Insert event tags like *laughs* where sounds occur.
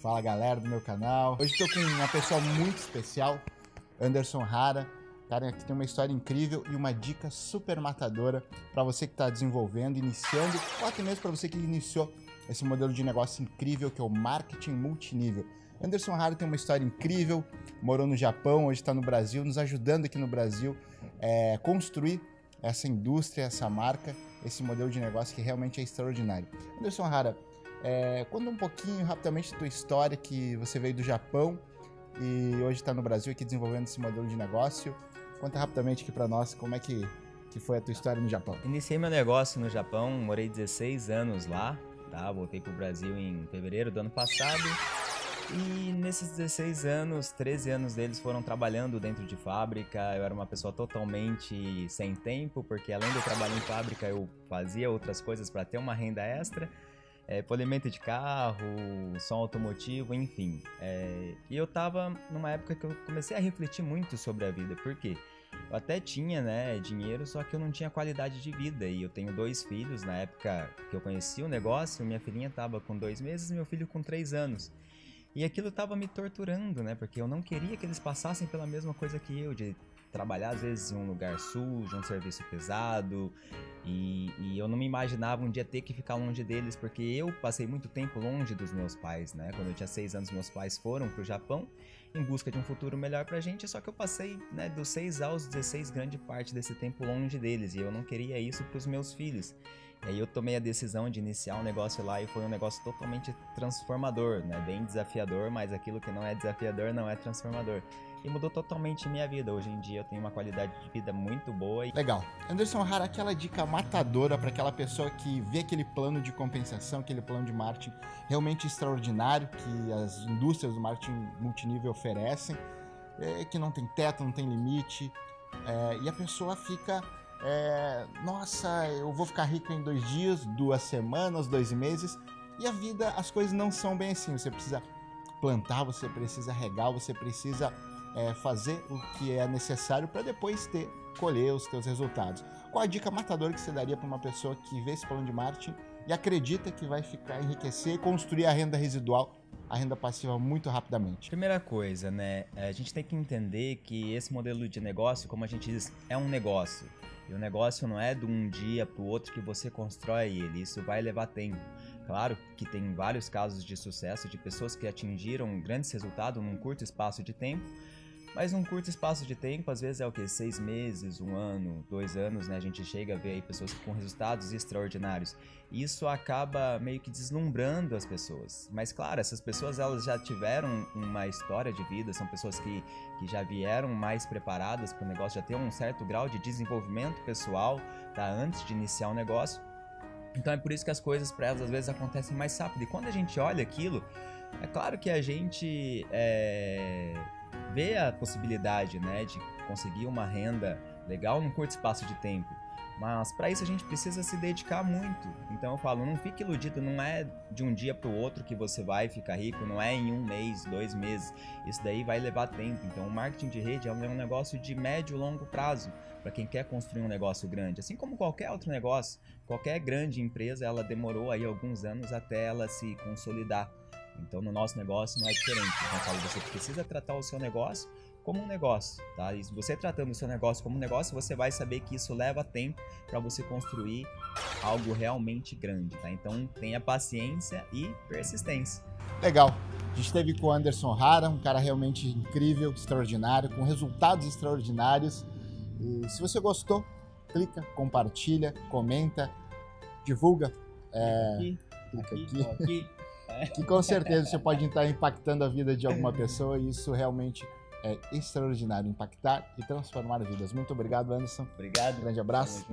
Fala galera do meu canal. Hoje estou com uma pessoa muito especial, Anderson Rara. Cara que tem uma história incrível e uma dica super matadora para você que está desenvolvendo, iniciando, ou até mesmo para você que iniciou esse modelo de negócio incrível que é o marketing multinível. Anderson Rara tem uma história incrível, morou no Japão, hoje está no Brasil, nos ajudando aqui no Brasil é, construir essa indústria, essa marca, esse modelo de negócio que realmente é extraordinário. Anderson Rara, é, conta um pouquinho rapidamente da tua história, que você veio do Japão e hoje está no Brasil aqui desenvolvendo esse modelo de negócio. Conta rapidamente aqui para nós como é que, que foi a tua história no Japão. Iniciei meu negócio no Japão, morei 16 anos lá, tá? Voltei para o Brasil em fevereiro do ano passado. E nesses 16 anos, 13 anos deles foram trabalhando dentro de fábrica. Eu era uma pessoa totalmente sem tempo, porque além do trabalho em fábrica, eu fazia outras coisas para ter uma renda extra é, polimento de carro, som automotivo, enfim. É, e eu tava numa época que eu comecei a refletir muito sobre a vida, porque eu até tinha, né, dinheiro, só que eu não tinha qualidade de vida. E eu tenho dois filhos, na época que eu conheci o negócio, minha filhinha tava com dois meses meu filho com três anos. E aquilo tava me torturando, né, porque eu não queria que eles passassem pela mesma coisa que eu, de trabalhar às vezes em um lugar sujo, um serviço pesado, e, e, eu não me imaginava um dia ter que ficar longe deles, porque eu passei muito tempo longe dos meus pais, né? Quando eu tinha seis anos, meus pais foram para o Japão em busca de um futuro melhor pra gente, só que eu passei, né, dos 6 aos 16, grande parte desse tempo longe deles, e eu não queria isso para os meus filhos. E aí eu tomei a decisão de iniciar um negócio lá e foi um negócio totalmente transformador, né? Bem desafiador, mas aquilo que não é desafiador não é transformador e mudou totalmente minha vida. Hoje em dia eu tenho uma qualidade de vida muito boa. E... Legal. Anderson Hara, aquela dica matadora para aquela pessoa que vê aquele plano de compensação, aquele plano de marketing realmente extraordinário que as indústrias do marketing multinível oferecem, é, que não tem teto, não tem limite, é, e a pessoa fica é, nossa, eu vou ficar rico em dois dias, duas semanas, dois meses, e a vida, as coisas não são bem assim. Você precisa plantar, você precisa regar, você precisa é, fazer o que é necessário para depois ter colher os teus resultados. Qual a dica matadora que você daria para uma pessoa que vê esse plano de marketing e acredita que vai ficar enriquecer e construir a renda residual, a renda passiva muito rapidamente? Primeira coisa, né? A gente tem que entender que esse modelo de negócio, como a gente diz, é um negócio. E o negócio não é de um dia para o outro que você constrói ele, isso vai levar tempo. Claro que tem vários casos de sucesso de pessoas que atingiram grandes resultados num curto espaço de tempo, mas num curto espaço de tempo, às vezes é o que? Seis meses, um ano, dois anos, né? A gente chega a ver aí pessoas com resultados extraordinários. E isso acaba meio que deslumbrando as pessoas. Mas claro, essas pessoas elas já tiveram uma história de vida, são pessoas que, que já vieram mais preparadas para o negócio, já tem um certo grau de desenvolvimento pessoal, tá? Antes de iniciar o negócio. Então é por isso que as coisas para elas às vezes acontecem mais rápido. E quando a gente olha aquilo, é claro que a gente é vê a possibilidade, né, de conseguir uma renda legal num curto espaço de tempo. Mas para isso a gente precisa se dedicar muito. Então eu falo, não fique iludido, não é de um dia para o outro que você vai ficar rico, não é em um mês, dois meses. Isso daí vai levar tempo. Então o marketing de rede é um negócio de médio e longo prazo para quem quer construir um negócio grande. Assim como qualquer outro negócio, qualquer grande empresa, ela demorou aí alguns anos até ela se consolidar. Então, no nosso negócio não é diferente. Então, eu falo, você precisa tratar o seu negócio como um negócio, tá? E você tratando o seu negócio como um negócio, você vai saber que isso leva tempo para você construir algo realmente grande, tá? Então, tenha paciência e persistência. Legal. A gente esteve com o Anderson Rara, um cara realmente incrível, extraordinário, com resultados extraordinários. E se você gostou, clica, compartilha, comenta, divulga. É, aqui, clica aqui. aqui. aqui *laughs* que com certeza você pode estar impactando a vida de alguma pessoa e isso realmente é extraordinário, impactar e transformar vidas. Muito obrigado, Anderson. Obrigado. Um grande abraço.